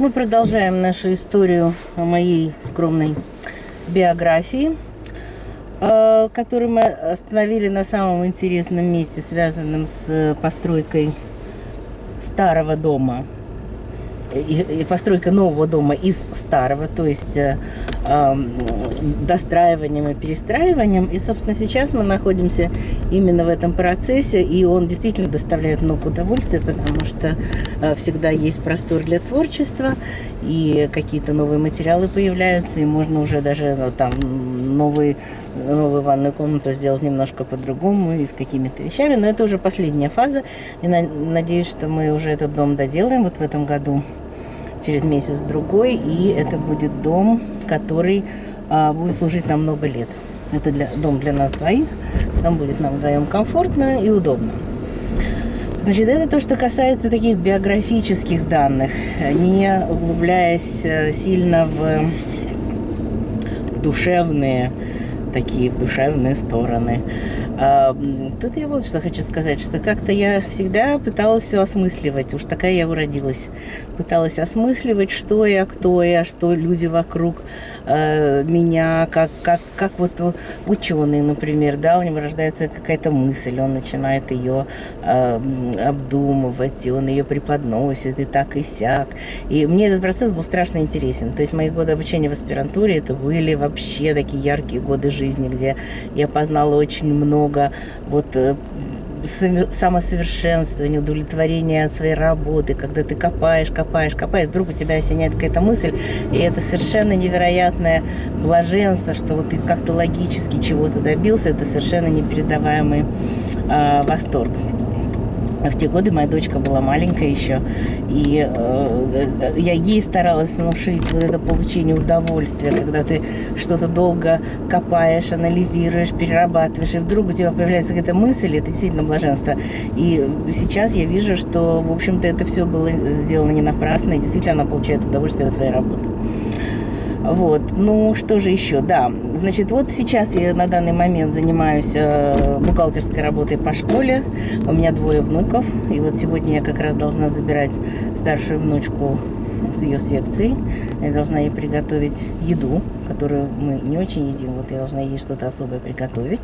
Мы продолжаем нашу историю о моей скромной биографии, э, которую мы остановили на самом интересном месте, связанном с постройкой старого дома. И, постройка нового дома из старого, то есть э, э, достраиванием и перестраиванием. И, собственно, сейчас мы находимся именно в этом процессе, и он действительно доставляет много удовольствия, потому что э, всегда есть простор для творчества, и какие-то новые материалы появляются, и можно уже даже ну, там новый новую ванную комнату сделать немножко по-другому и с какими-то вещами. Но это уже последняя фаза. И на, надеюсь, что мы уже этот дом доделаем вот в этом году через месяц-другой, и это будет дом, который а, будет служить нам много лет. Это для, дом для нас двоих, там будет нам вдвоем комфортно и удобно. Значит, это то, что касается таких биографических данных, не углубляясь э, сильно в, в душевные, такие в душевные стороны. Тут я вот что хочу сказать, что как-то я всегда пыталась все осмысливать, уж такая я уродилась. Пыталась осмысливать, что я, кто я, что люди вокруг э, меня, как, как, как вот ученый, например, да, у него рождается какая-то мысль, он начинает ее э, обдумывать, и он ее преподносит, и так, и сяк. И мне этот процесс был страшно интересен. То есть мои годы обучения в аспирантуре, это были вообще такие яркие годы жизни, где я познала очень много вот самосовершенствования, удовлетворения от своей работы, когда ты копаешь, копаешь, копаешь, вдруг у тебя осеняет какая-то мысль, и это совершенно невероятное блаженство, что вот ты как-то логически чего-то добился, это совершенно непередаваемый э, восторг. В те годы моя дочка была маленькая еще, и э, я ей старалась внушить вот это получение удовольствия, когда ты что-то долго копаешь, анализируешь, перерабатываешь, и вдруг у тебя появляется какая-то мысль, это действительно блаженство. И сейчас я вижу, что, в общем-то, это все было сделано не напрасно, и действительно она получает удовольствие от своей работы. Вот. Ну, что же еще? Да, значит, вот сейчас я на данный момент занимаюсь э, бухгалтерской работой по школе. У меня двое внуков. И вот сегодня я как раз должна забирать старшую внучку с ее секцией. Я должна ей приготовить еду, которую мы не очень едим. Вот я должна ей что-то особое приготовить.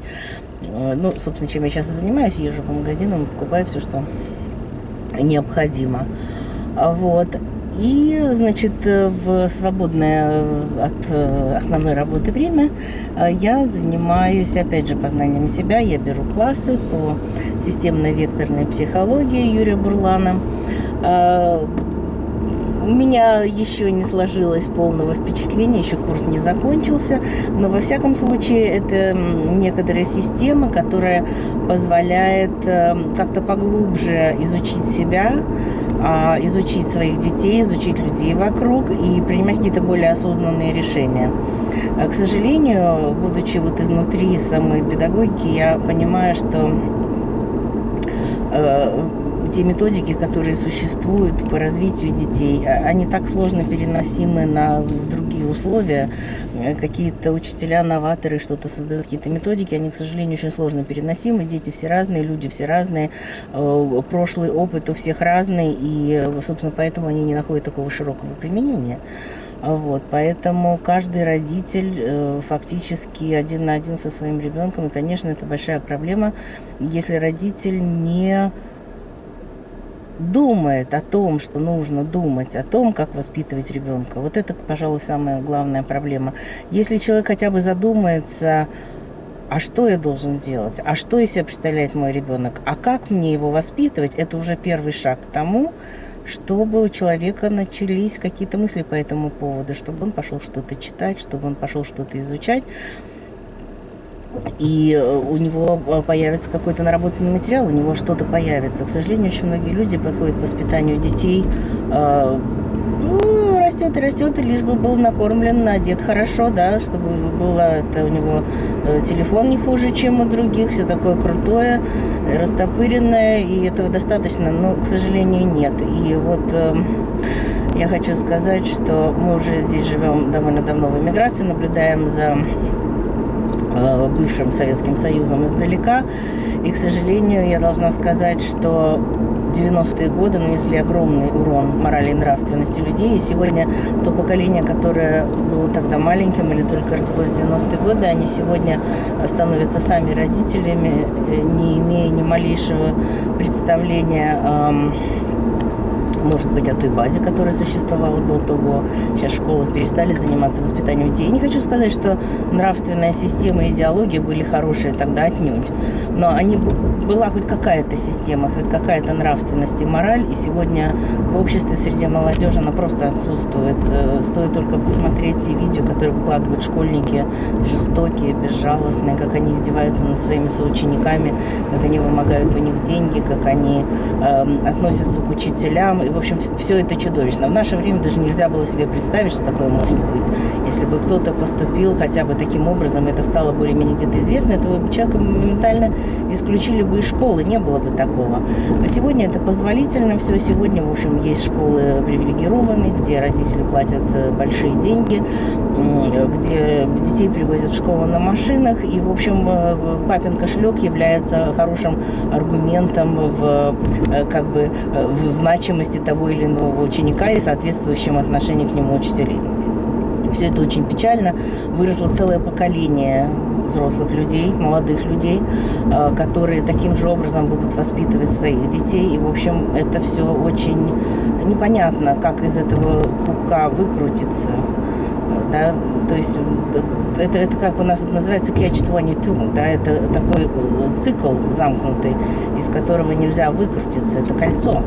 Э, ну, собственно, чем я сейчас и занимаюсь. Езжу по магазинам, покупаю все, что необходимо. Вот. И, значит, в свободное э, от э, основной работы время э, я занимаюсь, опять же, познанием себя. Я беру классы по системной векторной психологии Юрия Бурлана. У меня еще не сложилось полного впечатления, еще курс не закончился, но во всяком случае это некоторая система, которая позволяет как-то поглубже изучить себя, изучить своих детей, изучить людей вокруг и принимать какие-то более осознанные решения. А, к сожалению, будучи вот изнутри самой педагогики, я понимаю, что э, те методики, которые существуют по развитию детей, а, они так сложно переносимы на другие условия. Э, какие-то учителя-новаторы что-то создают, какие-то методики, они, к сожалению, очень сложно переносимы. Дети все разные, люди все разные, э, прошлый опыт у всех разный, и, собственно, поэтому они не находят такого широкого применения. Вот, поэтому каждый родитель э, фактически один на один со своим ребенком, и, конечно, это большая проблема, если родитель не думает о том, что нужно думать о том, как воспитывать ребенка. Вот это, пожалуй, самая главная проблема. Если человек хотя бы задумается, а что я должен делать, а что из себя представляет мой ребенок, а как мне его воспитывать, это уже первый шаг к тому, чтобы у человека начались какие-то мысли по этому поводу, чтобы он пошел что-то читать, чтобы он пошел что-то изучать и э, у него э, появится какой-то наработанный материал, у него что-то появится. К сожалению, очень многие люди подходят к воспитанию детей, э, ну, растет и растет, и лишь бы был накормлен, одет хорошо, да, чтобы было это у него телефон не хуже, чем у других, все такое крутое, растопыренное, и этого достаточно, но, к сожалению, нет. И вот я хочу сказать, что мы уже здесь живем довольно давно в эмиграции, наблюдаем за бывшим Советским Союзом издалека. И, к сожалению, я должна сказать, что 90-е годы нанесли огромный урон морали и нравственности людей. И сегодня то поколение, которое было тогда маленьким или только родилось в 90-е годы, они сегодня становятся сами родителями, э, не имея ни малейшего представления может быть, о той базе, которая существовала до того. Сейчас в школах перестали заниматься воспитанием детей. Я не хочу сказать, что нравственная система и идеология были хорошие тогда отнюдь. Но они, была хоть какая-то система, хоть какая-то нравственность и мораль. И сегодня в обществе среди молодежи она просто отсутствует. Э, стоит только посмотреть те видео, которые выкладывают школьники, жестокие, безжалостные, как они издеваются над своими соучениками, как они вымогают у них деньги, как они э, относятся к учителям. И в общем, все это чудовищно. В наше время даже нельзя было себе представить, что такое может быть. Если бы кто-то поступил хотя бы таким образом, это стало более-менее где-то известно, этого человека моментально исключили бы из школы, не было бы такого. А сегодня это позволительно все. Сегодня, в общем, есть школы привилегированные, где родители платят э, большие деньги, где детей привозят в школу на машинах. И, в общем, э, папин кошелек является хорошим аргументом в, э, как бы, в значимости того или иного ученика и соответствующем отношении к нему учителей. Все это очень печально. Выросло целое поколение взрослых людей, молодых людей, э, которые таким же образом будут воспитывать своих детей. И, в общем, это все очень непонятно, как из этого пупка выкрутиться. Да? То есть это, это как у нас это называется catch 22, да, это такой э, цикл замкнутый, из которого нельзя выкрутиться, это кольцо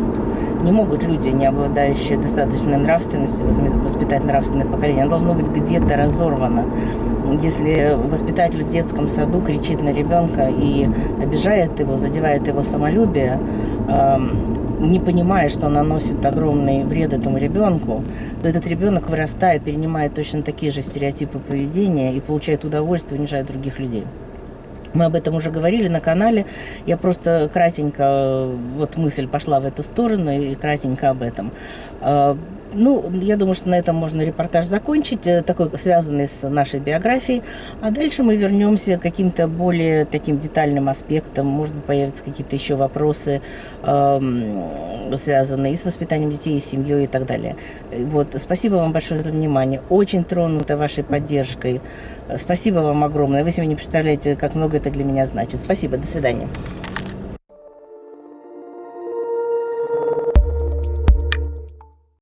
не могут люди, не обладающие достаточной нравственностью, воспитать нравственное поколение. Оно должно быть где-то разорвано. Если воспитатель в детском саду кричит на ребенка и обижает его, задевает его самолюбие, не понимая, что он наносит огромный вред этому ребенку, то этот ребенок, вырастая, перенимает точно такие же стереотипы поведения и получает удовольствие, унижая других людей. Мы об этом уже говорили на канале. Я просто кратенько, вот мысль пошла в эту сторону и кратенько об этом. Ну, я думаю, что на этом можно репортаж закончить, э, такой связанный с нашей биографией. А дальше мы вернемся к каким-то более таким детальным аспектам. Может быть, появятся какие-то еще вопросы, э, связанные и с воспитанием детей, и с семьей и так далее. Вот, спасибо вам большое за внимание. Очень тронута вашей поддержкой. Спасибо вам огромное. Вы себе не представляете, как много это для меня значит. Спасибо. До свидания.